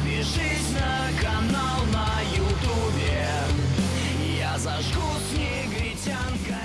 Подпишись на канал на ютубе. Я зажгу с негритянкой на кубе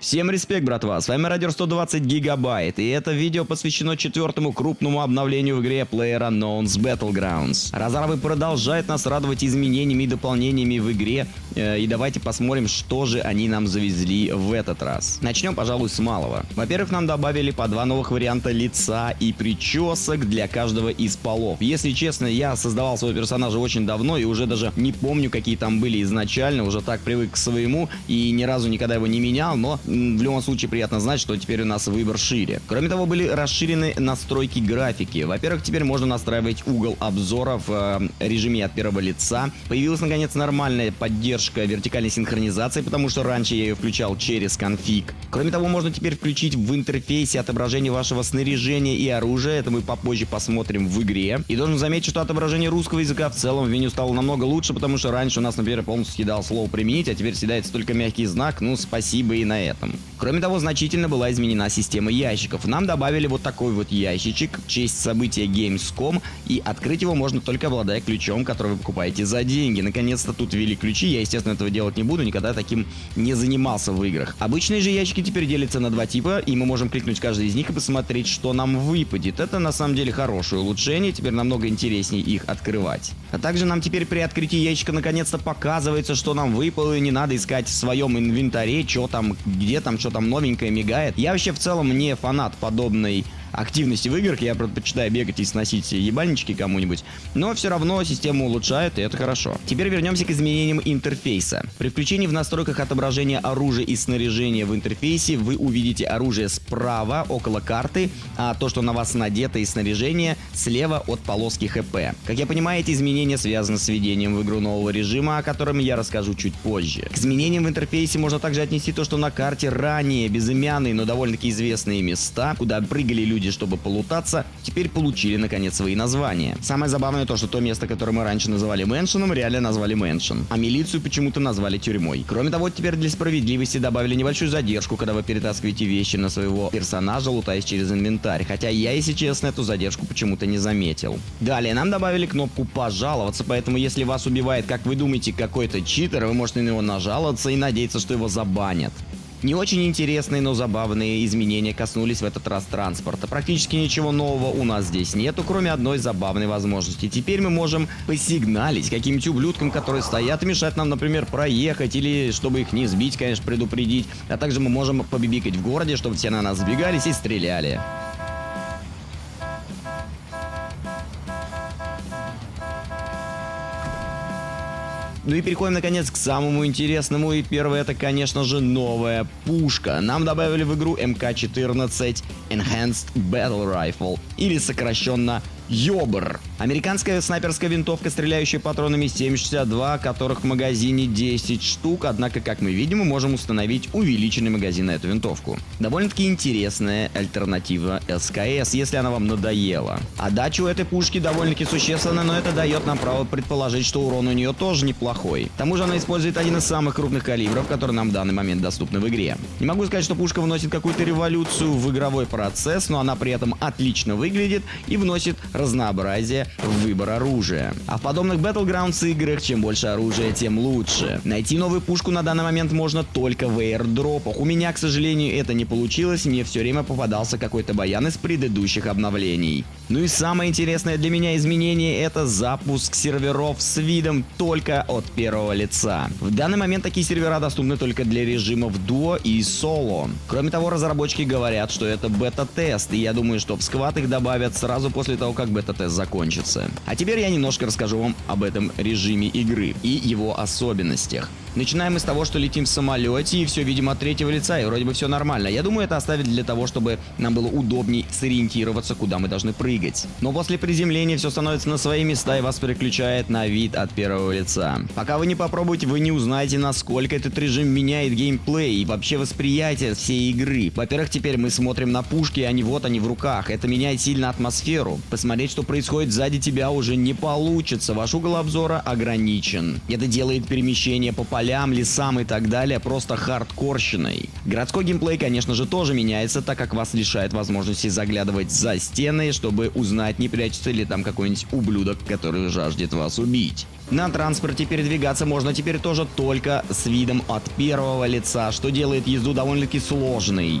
Всем респект, братва, с вами Радио 120 Гигабайт, и это видео посвящено четвертому крупному обновлению в игре PlayerUnknown's Battlegrounds. Разрабы продолжают нас радовать изменениями и дополнениями в игре, э, и давайте посмотрим, что же они нам завезли в этот раз. Начнем, пожалуй, с малого. Во-первых, нам добавили по два новых варианта лица и причесок для каждого из полов. Если честно, я создавал своего персонажа очень давно и уже даже не помню, какие там были изначально, уже так привык к своему и ни разу никогда его не менял, но в любом случае приятно знать, что теперь у нас выбор шире. Кроме того, были расширены настройки графики. Во-первых, теперь можно настраивать угол обзора в э, режиме от первого лица. Появилась, наконец, нормальная поддержка вертикальной синхронизации, потому что раньше я ее включал через конфиг. Кроме того, можно теперь включить в интерфейсе отображение вашего снаряжения и оружия. Это мы попозже посмотрим в игре. И должен заметить, что отображение русского языка в целом в меню стало намного лучше, потому что раньше у нас, например, полностью съедал слово «применить», а теперь съедается только мягкий знак. Ну, спасибо и на этом. Кроме того, значительно была изменена система ящиков. Нам добавили вот такой вот ящичек в честь события Gamescom, и открыть его можно только обладая ключом, который вы покупаете за деньги. Наконец-то тут ввели ключи, я, естественно, этого делать не буду, никогда таким не занимался в играх. Обычные же ящики теперь делятся на два типа, и мы можем кликнуть каждый из них и посмотреть, что нам выпадет. Это на самом деле хорошее улучшение, теперь намного интереснее их открывать. А также нам теперь при открытии ящика наконец-то показывается, что нам выпало, и не надо искать в своем инвентаре, что там, где там, что там новенькое мигает. Я вообще в целом не фанат подобной активности в играх, я предпочитаю бегать и сносить ебальнички кому-нибудь, но все равно систему улучшают, и это хорошо. Теперь вернемся к изменениям интерфейса. При включении в настройках отображения оружия и снаряжения в интерфейсе вы увидите оружие справа, около карты, а то, что на вас надето и снаряжение, слева от полоски ХП. Как я понимаю, эти изменения связаны с введением в игру нового режима, о котором я расскажу чуть позже. К изменениям в интерфейсе можно также отнести то, что на карте ранее безымянные, но довольно-таки известные места, куда прыгали люди люди, чтобы полутаться, теперь получили наконец свои названия. Самое забавное то, что то место, которое мы раньше называли мэншеном, реально назвали мэншен, а милицию почему-то назвали тюрьмой. Кроме того, теперь для справедливости добавили небольшую задержку, когда вы перетаскиваете вещи на своего персонажа, лутаясь через инвентарь, хотя я, если честно, эту задержку почему-то не заметил. Далее, нам добавили кнопку «Пожаловаться», поэтому если вас убивает, как вы думаете, какой-то читер, вы можете на него нажаловаться и надеяться, что его забанят. Не очень интересные, но забавные изменения коснулись в этот раз транспорта. Практически ничего нового у нас здесь нету, кроме одной забавной возможности. Теперь мы можем посигналить каким-нибудь ублюдкам, которые стоят и мешают нам, например, проехать, или чтобы их не сбить, конечно, предупредить. А также мы можем побибикать в городе, чтобы все на нас сбегались и стреляли. Ну и переходим наконец к самому интересному. И первое это, конечно же, новая пушка. Нам добавили в игру МК-14 Enhanced Battle Rifle, или сокращенно Йобр. Американская снайперская винтовка, стреляющая патронами 7,62, которых в магазине 10 штук, однако, как мы видим, мы можем установить увеличенный магазин на эту винтовку. Довольно-таки интересная альтернатива СКС, если она вам надоела. Отдача у этой пушки довольно-таки существенная, но это дает нам право предположить, что урон у нее тоже неплохой. К тому же она использует один из самых крупных калибров, которые нам в данный момент доступны в игре. Не могу сказать, что пушка вносит какую-то революцию в игровой процесс, но она при этом отлично выглядит и вносит разнообразие выбор оружия. А в подобных Battlegrounds играх, чем больше оружия, тем лучше. Найти новую пушку на данный момент можно только в airdropах. У меня, к сожалению, это не получилось, мне все время попадался какой-то баян из предыдущих обновлений. Ну и самое интересное для меня изменение это запуск серверов с видом только от первого лица. В данный момент такие сервера доступны только для режимов дуо и соло. Кроме того, разработчики говорят, что это бета-тест, и я думаю, что в сквад их добавят сразу после того, как бета-тест закончится. А теперь я немножко расскажу вам об этом режиме игры и его особенностях. Начинаем мы с того, что летим в самолете и все видим от третьего лица, и вроде бы все нормально. Я думаю, это оставить для того, чтобы нам было удобней сориентироваться, куда мы должны прыгать. Но после приземления все становится на свои места и вас переключает на вид от первого лица. Пока вы не попробуете, вы не узнаете, насколько этот режим меняет геймплей и вообще восприятие всей игры. Во-первых, теперь мы смотрим на пушки, не вот они в руках. Это меняет сильно атмосферу. Посмотреть, что происходит сзади тебя уже не получится. Ваш угол обзора ограничен. Это делает перемещение по полям, лесам и так далее просто хардкорщиной. Городской геймплей, конечно же, тоже меняется, так как вас лишает возможности заглядывать за стены, чтобы узнать, не прячется ли там какой-нибудь ублюдок, который жаждет вас убить. На транспорте передвигаться можно теперь тоже только с видом от первого лица, что делает езду довольно-таки сложной.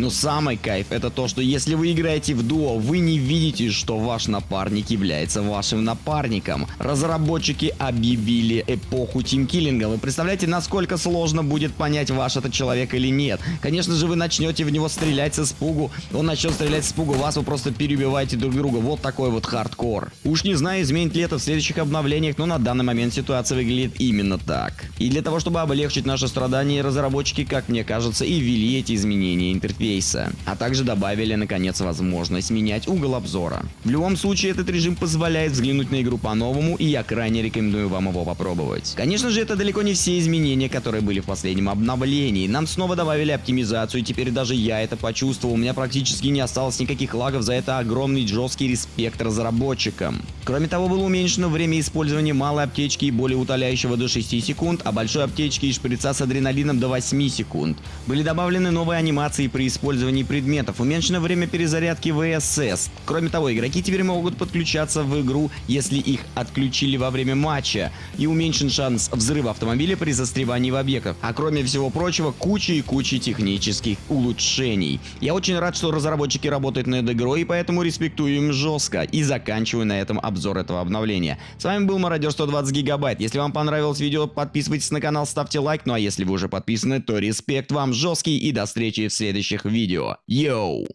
Но самый кайф это то, что если вы играете в дуо, вы не видите, что ваш напарник является вашим напарником. Разработчики объявили эпоху тимкиллинга. Вы представляете, насколько сложно будет понять, ваш это человек или нет. Конечно же, вы начнете в него стрелять с испугу, он начнет стрелять с испугу, вас вы просто перебиваете друг друга. Вот такой вот хардкор. Уж не знаю, изменит ли это в следующих обновлениях, но на данный момент ситуация выглядит именно так. И для того, чтобы облегчить наши страдания, разработчики, как мне кажется, и ввели эти изменения интерфейса интерфейса, а также добавили наконец возможность менять угол обзора. В любом случае этот режим позволяет взглянуть на игру по-новому и я крайне рекомендую вам его попробовать. Конечно же это далеко не все изменения, которые были в последнем обновлении. Нам снова добавили оптимизацию и теперь даже я это почувствовал. У меня практически не осталось никаких лагов, за это огромный жесткий респект разработчикам. Кроме того было уменьшено время использования малой аптечки и более утоляющего до 6 секунд, а большой аптечки и шприца с адреналином до 8 секунд. Были добавлены новые анимации при использовании предметов, уменьшено время перезарядки ВСС. Кроме того, игроки теперь могут подключаться в игру, если их отключили во время матча, и уменьшен шанс взрыва автомобиля при застревании в объектах. А кроме всего прочего, куча и куча технических улучшений. Я очень рад, что разработчики работают над игрой, и поэтому респектую им жестко. И заканчиваю на этом обзор этого обновления. С вами был Мародер 120 Гигабайт. Если вам понравилось видео, подписывайтесь на канал, ставьте лайк. Ну а если вы уже подписаны, то респект вам жесткий и до встречи в следующих видео. Йоу!